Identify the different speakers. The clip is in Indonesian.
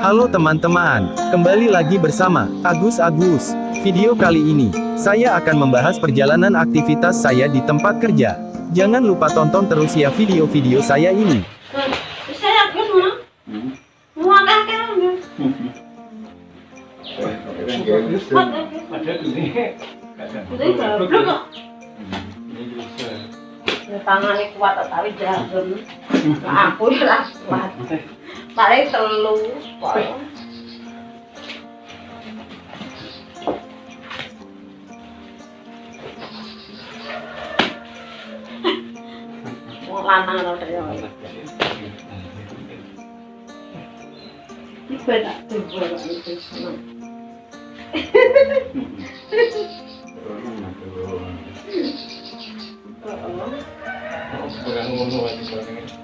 Speaker 1: Halo teman-teman, kembali lagi bersama Agus Agus. Video kali ini, saya akan membahas perjalanan aktivitas saya di tempat kerja. Jangan lupa tonton terus ya video-video saya ini.
Speaker 2: Tangane kuat tapi jarum. Aku ya kuat. Paling telu. Wong lanang ora ya. Iki tuwa
Speaker 3: ngono aja.